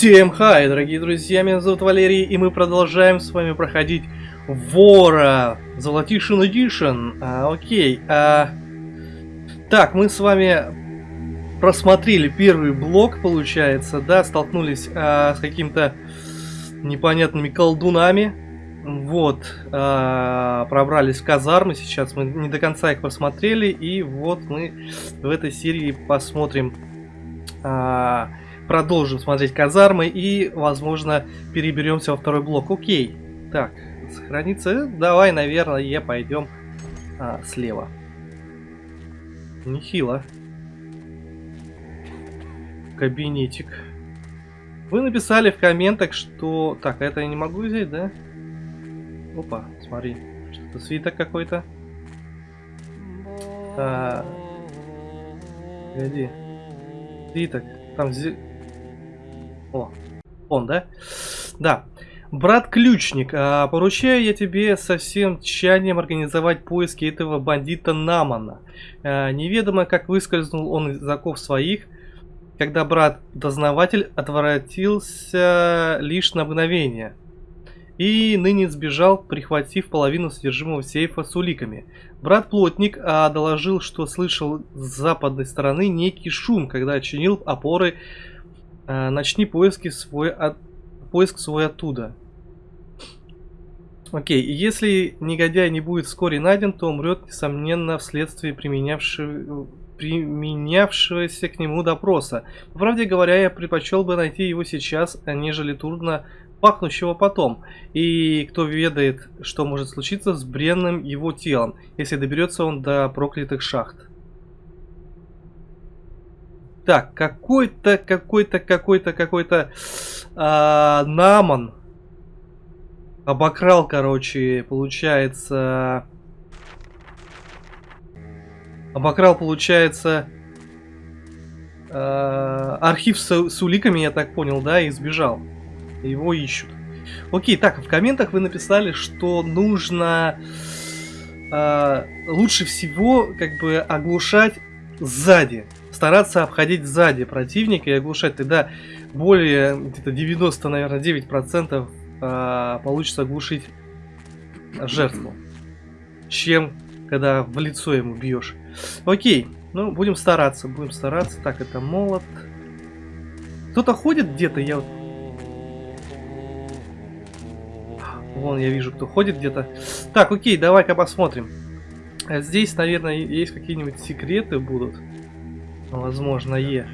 Всем хай, дорогие друзья, меня зовут Валерий, и мы продолжаем с вами проходить Вора Золотишин Эдишн. А, окей, а... Так, мы с вами просмотрели первый блок, получается, да, столкнулись а, с каким-то непонятными колдунами. Вот, а, пробрались в казармы, сейчас мы не до конца их просмотрели, и вот мы в этой серии посмотрим... А, продолжим смотреть казармы и, возможно, переберемся во второй блок. Окей. Так, сохраниться. Давай, наверное, пойдем а, слева. Нехило. Кабинетик. Вы написали в комментах, что... Так, это я не могу взять, да? Опа, смотри. Что-то свиток какой-то. Так. Погоди. Свиток. Там о, он, да? Да. Брат-ключник, а, поручаю я тебе со всем тщанием организовать поиски этого бандита Намана. А, неведомо, как выскользнул он из оков своих, когда брат-дознаватель отворотился лишь на мгновение. И ныне сбежал, прихватив половину содержимого сейфа с уликами. Брат-плотник а, доложил, что слышал с западной стороны некий шум, когда чинил опоры начни поиски свой от... поиск свой оттуда. Окей, и если негодяй не будет вскоре найден, то умрет, несомненно, вследствие применявшего применявшегося к нему допроса. По правде говоря, я предпочел бы найти его сейчас, нежели трудно пахнущего потом. И кто ведает, что может случиться с бренным его телом, если доберется он до проклятых шахт. Так, какой-то, какой-то, какой-то, какой-то э, Наман обокрал, короче, получается... Обокрал, получается, э, архив с, с уликами, я так понял, да, и сбежал. Его ищут. Окей, так, в комментах вы написали, что нужно э, лучше всего, как бы, оглушать сзади стараться обходить сзади противника и оглушать. Тогда более где-то 90, наверное, 9 процентов э, получится оглушить жертву, чем когда в лицо ему бьешь. Окей, ну будем стараться, будем стараться. Так, это молот. Кто-то ходит где-то, я вот... Вон, я вижу, кто ходит где-то. Так, окей, давай-ка посмотрим. Здесь, наверное, есть какие-нибудь секреты будут. Возможно, Е.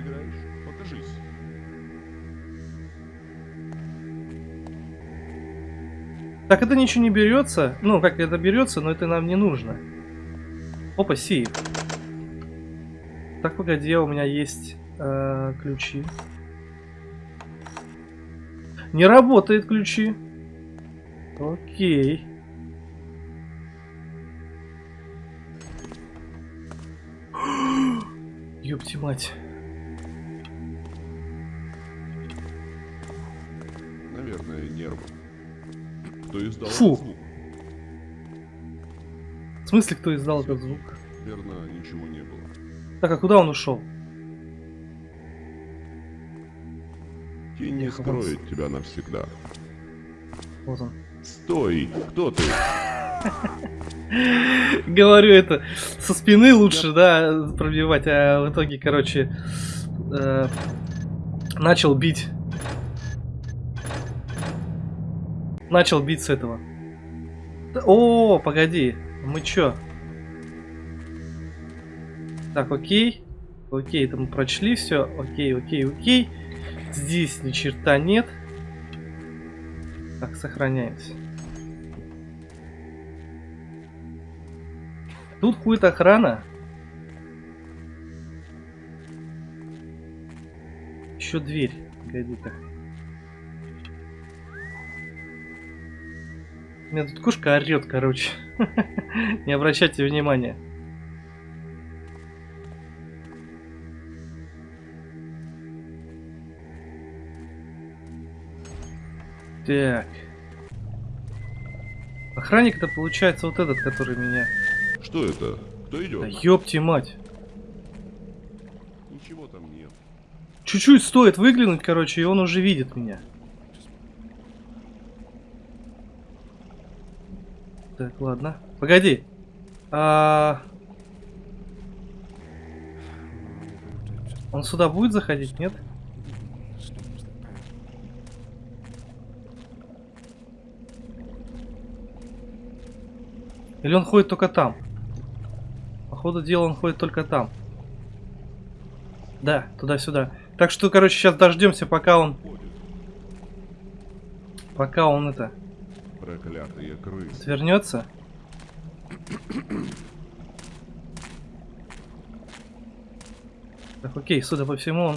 Так это ничего не берется. Ну, как это берется, но это нам не нужно. Опа, си. Так, погоди, у меня есть э, ключи. Не работает ключи. Окей. Ёпти мать. Наверное, нервы. Кто издал Фу. звук? В смысле, кто издал этот звук? Верно, ничего не было. Так, а куда он ушел? Тень не скроет тебя навсегда. Вот он. Стой! Кто ты? Говорю это со спины лучше, да, пробивать, а в итоге, короче, э, начал бить. Начал бить с этого. О, погоди, мы чё? Так, окей. Окей, это мы прочли все. Окей, окей, окей. Здесь ни черта нет. Так, сохраняемся. Тут будет охрана. Еще дверь. Погоди-ка. У меня тут кошка орет, короче. Не обращайте внимания. Так. Охранник это получается вот этот, который меня что это? Кто идет? Да ёпти мать. Ничего там нет. Чуть-чуть стоит выглянуть, короче, и он уже видит меня. Так, ладно. Погоди. А... Он сюда будет заходить, нет? Или он ходит только там? Походу дела он ходит только там. Да, туда-сюда. Так что, короче, сейчас дождемся, пока он... Пока он это... Проклятые крысы. Отвернется. Так, окей, судя по всему, он...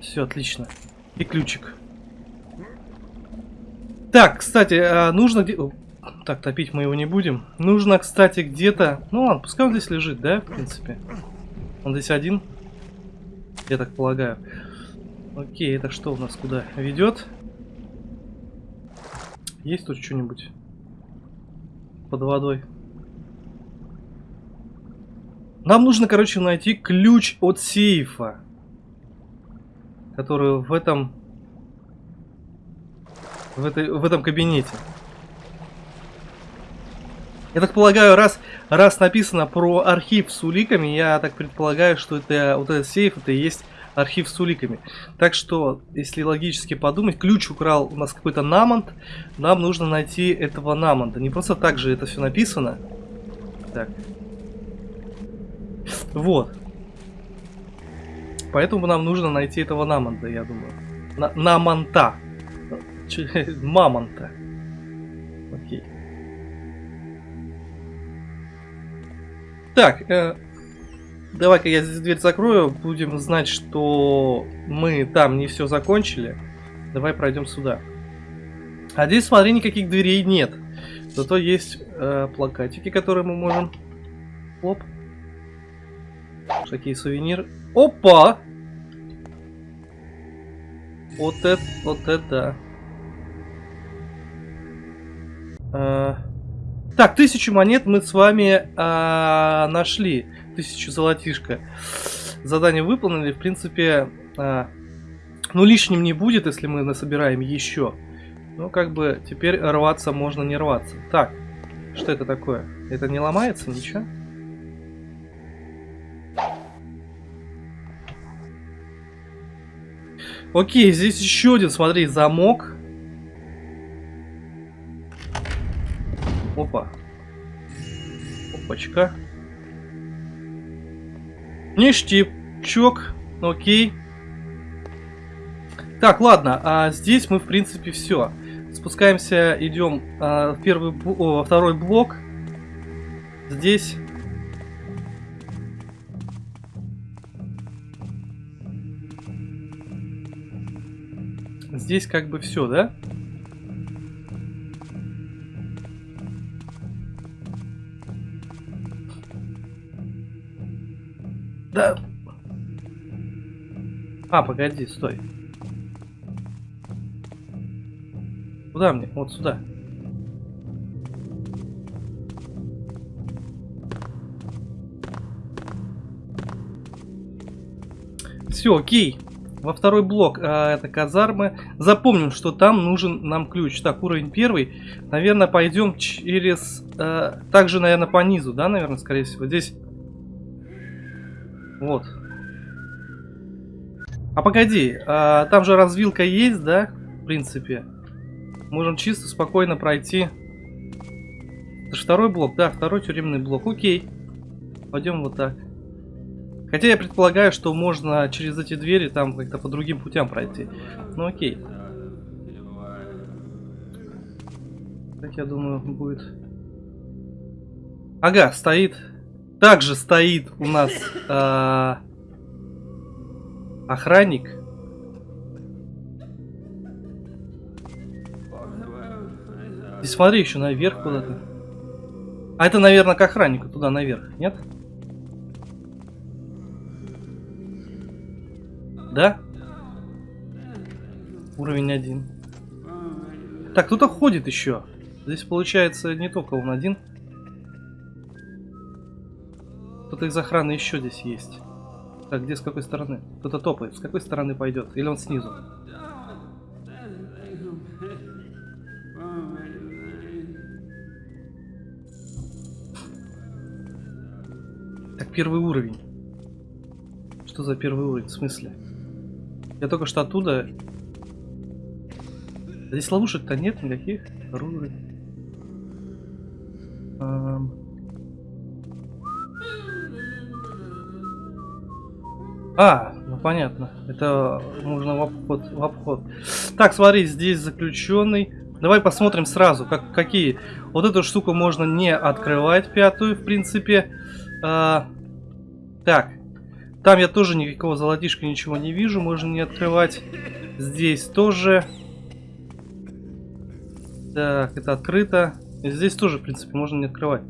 Все, отлично. И ключик. Так, кстати, а, нужно Так, топить мы его не будем. Нужно, кстати, где-то... Ну ладно, пускай он здесь лежит, да, в принципе. Он здесь один. Я так полагаю. Окей, это что у нас куда ведет? Есть тут что-нибудь под водой? Нам нужно, короче, найти ключ от сейфа. Который в этом... В, этой, в этом кабинете. Я так полагаю, раз, раз написано про архив с уликами, я так предполагаю, что это вот этот сейф, это и есть архив с уликами. Так что, если логически подумать, ключ украл у нас какой-то намонт, нам нужно найти этого намонта. Не просто так же это все написано. Так. Вот. Поэтому нам нужно найти этого намонта, я думаю. На намонта. Мамонта. Окей. Так, э, давай-ка я здесь дверь закрою. Будем знать, что мы там не все закончили. Давай пройдем сюда. А здесь, смотри, никаких дверей нет. Зато есть э, плакатики, которые мы можем... Оп. Такие сувениры. Опа! Вот это, вот это. А, Так, тысячу монет мы с вами а, нашли. Тысячу золотишко. Задание выполнили. В принципе, а, ну лишним не будет, если мы насобираем еще. Ну, как бы, теперь рваться можно не рваться. Так, что это такое? Это не ломается ничего? Окей, здесь еще один, смотри, замок. Опа. Опачка. Ништячок. Окей. Так, ладно, а здесь мы, в принципе, все. Спускаемся, идем а, в первый, бл- о, второй блок. Здесь... Здесь как бы все? Да. А, погоди, стой. Куда мне? Вот сюда. Все, окей. Во второй блок а, это казармы. Запомним, что там нужен нам ключ. Так, уровень первый. Наверное, пойдем через... а, также, наверное, по низу, да, наверное, скорее всего. Здесь... Вот. А погоди, а, там же развилка есть, да? В принципе. Можем чисто спокойно пройти. Это же второй блок, да, второй тюремный блок. Окей. Пойдем вот так. Хотя я предполагаю, что можно через эти двери там как-то по другим путям пройти. Ну окей. Так я думаю будет. Ага, стоит. Также стоит у нас а, охранник. И смотри еще наверх куда-то. А это, наверное, к охраннику туда наверх, нет? Да? Уровень один. Так, кто-то ходит еще. Здесь получается не только он один. Кто-то из охраны еще здесь есть. Так, где с какой стороны? Кто-то топает. С какой стороны пойдет? Или он снизу? Так, первый уровень. Что за первый уровень? В смысле? Я только что оттуда... Здесь ловушек-то нет никаких. Второй уровень. А, ну понятно. Это нужно в обход. В обход. Так, смотри, здесь заключенный. Давай посмотрим сразу, как, какие. Вот эту штуку можно не открывать, пятую, в принципе. А, так. Там я тоже никакого золотишка ничего не вижу, можно не открывать. Здесь тоже. Так, это открыто. Здесь тоже, в принципе, можно не открывать.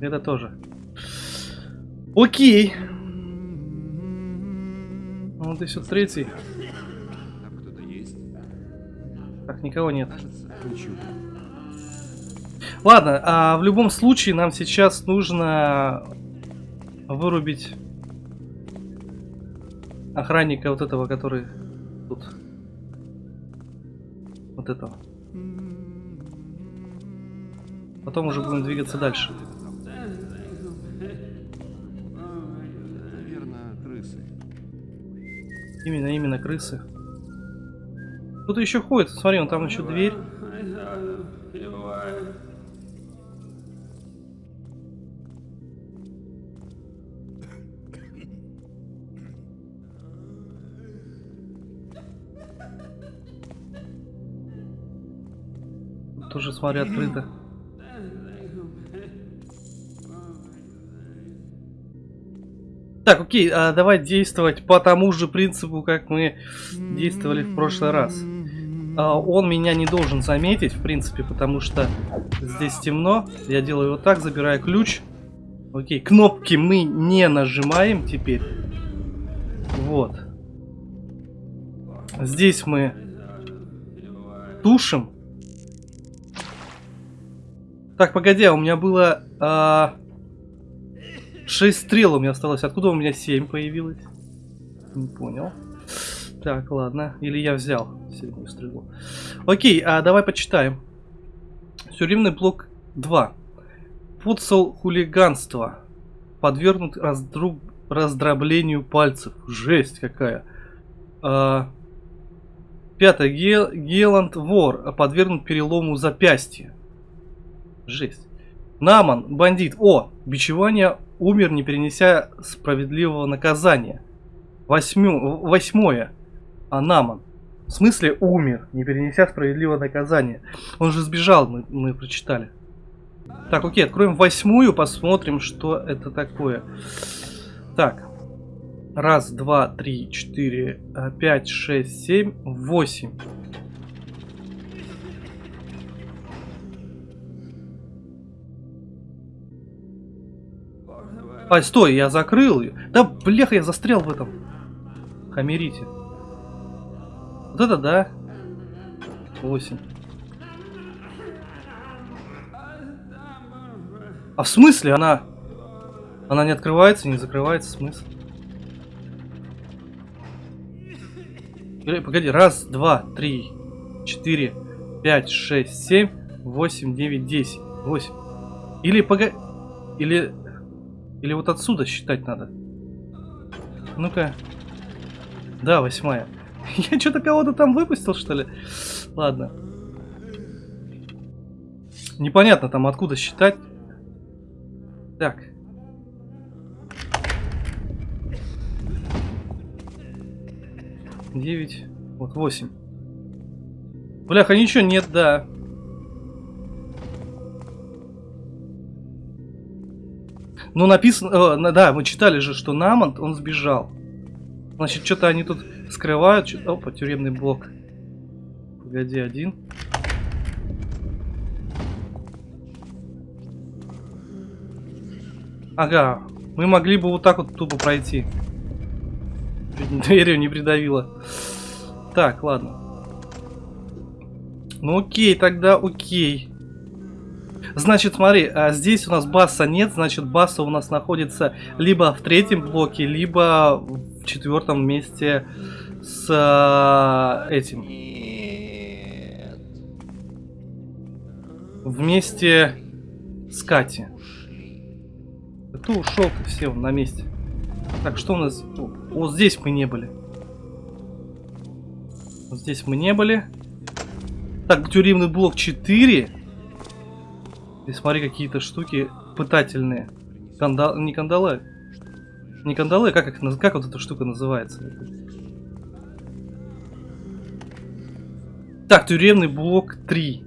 Это тоже. Окей. Вот и все третий. Там кто-то есть? Так, никого нет. Кажется, ничего. Ладно, а в любом случае нам сейчас нужно вырубить охранника вот этого, который тут. Вот этого. Потом уже будем двигаться дальше. Именно, именно крысы. Кто-то еще ходит, смотри, он там еще дверь. Тоже, смотри, открыто. Так, окей, а давай действовать по тому же принципу, как мы действовали в прошлый раз. А, он меня не должен заметить, в принципе, потому что здесь темно. Я делаю вот так, забираю ключ. Окей, кнопки мы не нажимаем теперь. Вот. Здесь мы тушим. Так, погоди, а у меня было... а, 6 стрел у меня осталось. Откуда у меня 7 появилось? Не понял. Так, ладно. Или я взял седьмую стрелу. Окей, а давай почитаем. Тюремный блок 2. Футсал хулиганство. Подвергнут раздру... раздроблению пальцев. Жесть какая. А... Пятое. Ге... Геланд вор. Подвергнут перелому запястья. Жесть. Наман, бандит. О, бичевание умер, не перенеся справедливого наказания. Восьмю, восьмое. А Наман. В смысле умер, не перенеся справедливого наказания. Он же сбежал, мы, мы прочитали. Так, окей, откроем восьмую, посмотрим, что это такое. Так. Раз, два, три, четыре, э, пять, шесть, семь, восемь. Ай, стой, я закрыл ее. Да, бляха, я застрял в этом. Хамерите. Вот это да. 8. А в смысле она... Она не открывается, не закрывается, смысл? Погоди, раз, два, три, четыре, пять, шесть, семь, восемь, девять, десять. Восемь. Или погоди... Или... Или вот отсюда считать надо. Ну-ка. Да, восьмая. Я что-то кого-то там выпустил, что ли? Ладно. Непонятно там откуда считать. Так. Девять. Вот восемь. Бляха, ничего нет, да. Ну, написано... э, да, мы читали же, что Намонт, он сбежал. Значит, что-то они тут скрывают. Что Опа, тюремный блок. Погоди, один. Ага, мы могли бы вот так вот тупо пройти. Дверью не придавило. Так, ладно. Ну окей, тогда окей. Значит, смотри, а здесь у нас баса нет, значит, баса у нас находится либо в третьем блоке, либо в четвертом месте с а, этим. Вместе с Кати. Ты ушел, ты все на месте. Так, что у нас? Вот здесь мы не были. Вот здесь мы не были. Так, тюремный блок 4. И смотри, какие-то штуки пытательные. Канда... Не кандалы. Не кандалы, как, их как вот эта штука называется? Так, тюремный блок 3.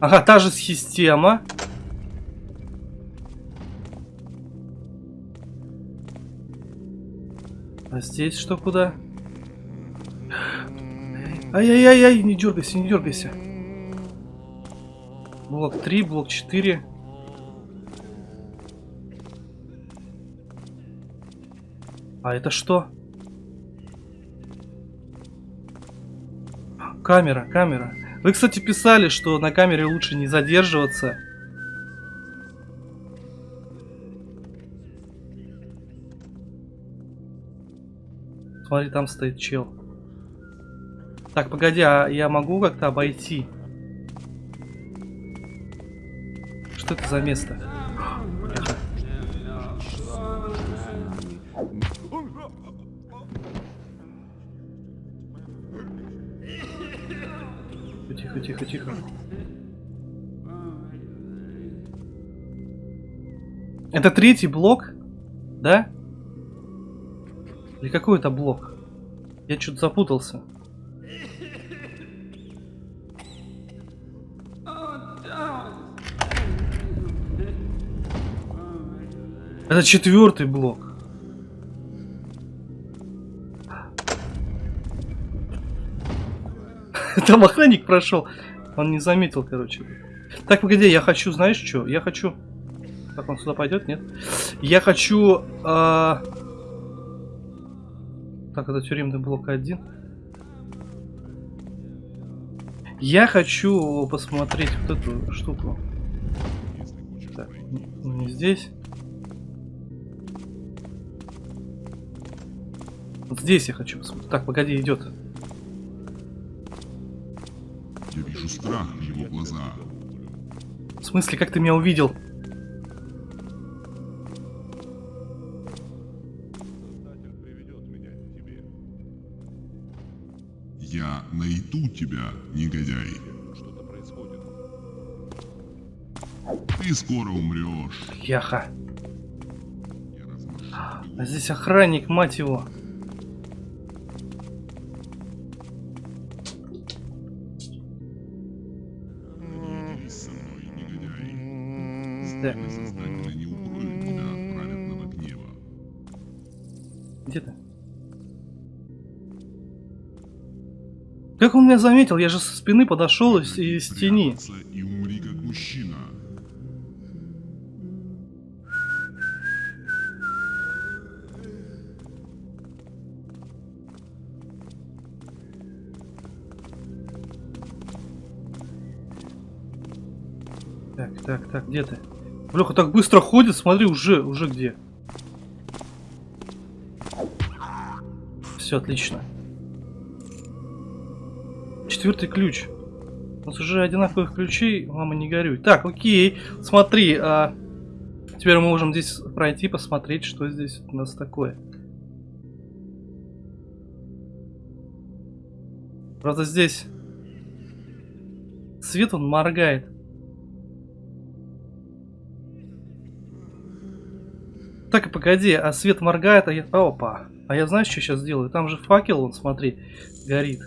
Ага, та же система. А здесь что куда? Ай-яй-яй-яй, не дергайся, не дергайся. Блок 3, блок 4. А это что? Камера, камера. Вы, кстати, писали, что на камере лучше не задерживаться. Смотри, там стоит чел. Так, погоди, а я могу как-то обойти? Что это за место? Тихо. Тихо, тихо. Это третий блок? Да? Или какой это блок? Я что-то запутался. Это четвертый блок. Там охранник прошел. Он не заметил, короче. Так, погоди, я хочу, знаешь что? Я хочу... Так, он сюда пойдет, нет? Я хочу... а, Так, это тюремный блок 1. Я хочу посмотреть вот эту штуку. Так, н- не здесь. Вот здесь я хочу посмотреть. Так, погоди, идет. Я вижу страх в его глазах. В смысле, как ты меня увидел? Найду тебя, негодяй. Что-то происходит. Ты скоро умрешь. Яха. А здесь охранник, мать его. Он меня заметил? Я же со спины подошел из, из тени. И умри как мужчина. Так, так, так, где ты? Леха так быстро ходит, смотри, уже, уже где. Все, отлично. Четвертый ключ. У нас уже одинаковых ключей, мама не горюй. Так, окей, смотри, а, теперь мы можем здесь пройти, посмотреть, что здесь у нас такое. Правда, здесь свет он моргает. Так, погоди, а свет моргает, а я... Опа. А я знаешь, что сейчас сделаю? Там же факел, вон, смотри, горит.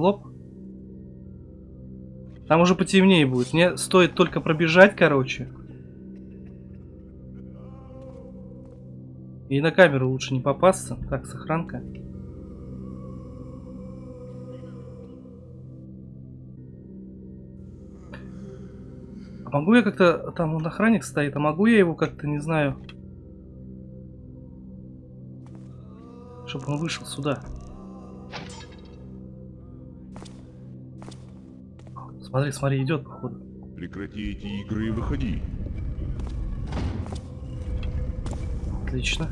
Лоп. Там уже потемнее будет. Мне стоит только пробежать, короче. И на камеру лучше не попасться. Так, сохранка. А могу я как-то... Там он охранник стоит, а могу я его как-то, не знаю... Чтобы он вышел сюда. Смотри, смотри, идет, походу. Прекрати эти игры и выходи. Отлично.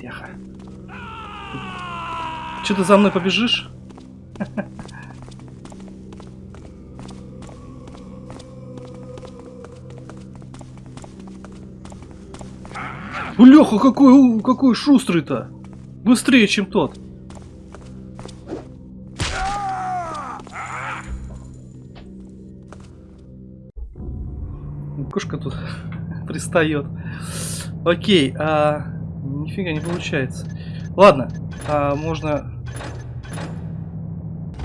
Тихо. Че ты за мной побежишь? Леха, какой, какой шустрый-то! Быстрее, чем тот. Пристает. Окей, а... Нифига не получается. Ладно, а, можно...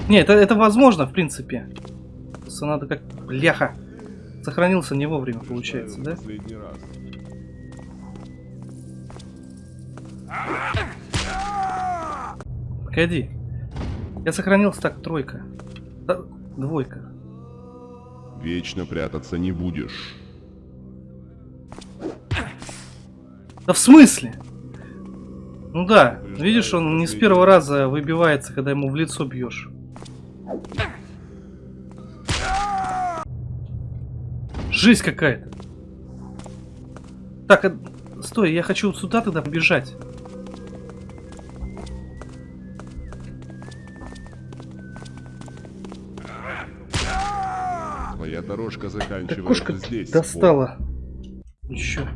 Не, это, это возможно, в принципе. Просто надо как... Бляха. Сохранился не вовремя, получается, да? Погоди. Я сохранился так, тройка. Да, двойка. Вечно прятаться не будешь. Да в смысле? Ну да, видишь, он не с первого раза выбивается, когда ему в лицо бьешь. Жизнь какая-то. Так, а- стой, я хочу вот сюда тогда побежать. Твоя дорожка заканчивается кошка здесь. достала. Еще.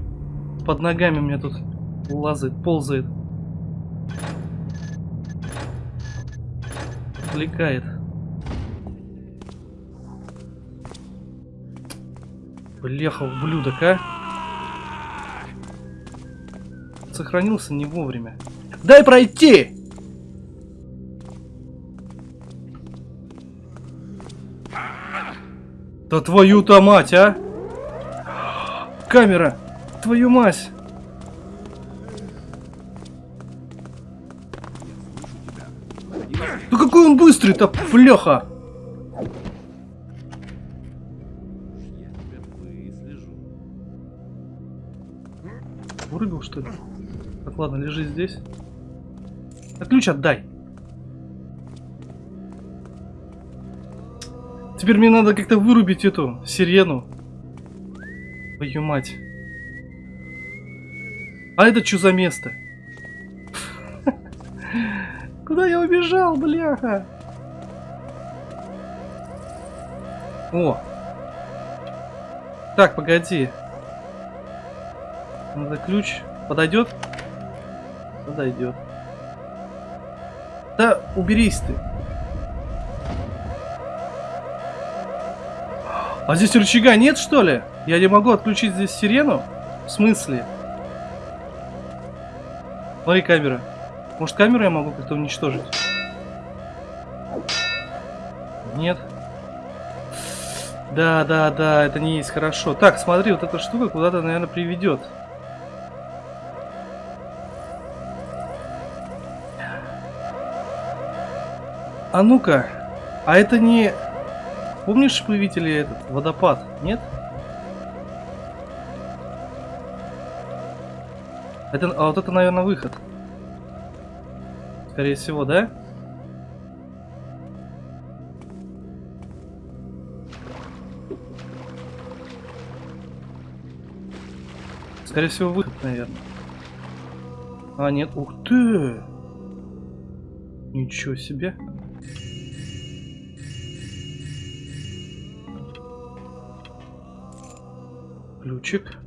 Под ногами у меня тут лазает, ползает. Отвлекает. Бляха, ублюдок, а? Сохранился не вовремя. Дай пройти! Да твою-то мать, а! Камера! Твою мать! Ну какой он быстрый-то, выслежу. Вырубил, что ли? Так, ладно, лежи здесь. А ключ отдай. Теперь мне надо как-то вырубить эту сирену. Твою мать. А это что за место? Куда я убежал, бляха? О. Так, погоди. Надо ключ. Подойдет? Подойдет. Да уберись ты. А здесь рычага нет, что ли? Я не могу отключить здесь сирену? В смысле? Смотри, камера. Может, камеру я могу как-то уничтожить? Нет. Да, да, да, это не есть хорошо. Так, смотри, вот эта штука куда-то, наверное, приведет. А ну-ка, а это не... Помнишь, мы видели этот водопад, нет? Это, а вот это, наверное, выход. Скорее всего, да? Скорее всего, выход, наверное. А, нет, ух ты! Ничего себе. Ключик.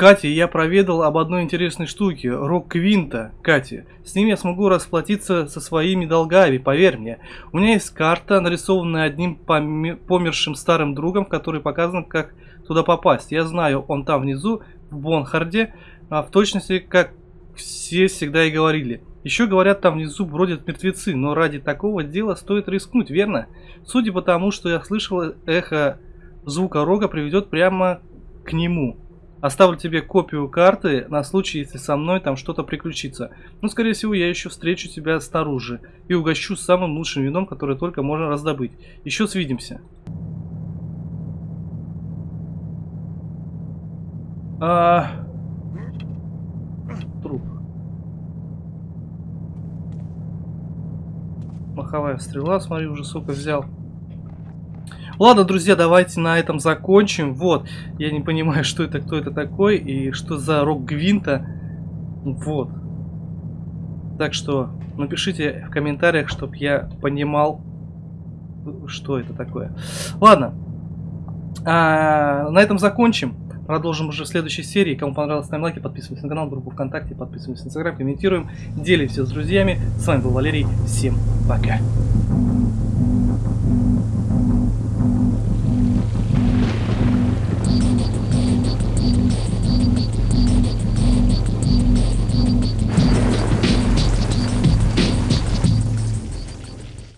Катя, я проведал об одной интересной штуке. Рок Квинта. Катя, с ним я смогу расплатиться со своими долгами, поверь мне. У меня есть карта, нарисованная одним поме- помершим старым другом, в которой показано, как туда попасть. Я знаю, он там внизу, в Бонхарде, а в точности, как все всегда и говорили. Еще говорят, там внизу бродят мертвецы, но ради такого дела стоит рискнуть, верно? Судя по тому, что я слышал, эхо звука рога приведет прямо к нему. Оставлю тебе копию карты на случай, если со мной там что-то приключится. Ну, скорее всего, я еще встречу тебя снаружи и угощу самым лучшим вином, которое только можно раздобыть. Еще свидимся. А... Труп. Маховая стрела, смотри, уже сколько взял. Ладно, друзья, давайте на этом закончим. Вот, я не понимаю, что это, кто это такой и что за рок Гвинта. Вот. Так что напишите в комментариях, чтобы я понимал, что это такое. Ладно, а, на этом закончим. Продолжим уже в следующей серии. Кому понравилось, ставим лайки, подписывайтесь на канал, группу ВКонтакте, подписывайтесь на Инстаграм, комментируем, делимся с друзьями. С вами был Валерий. Всем пока.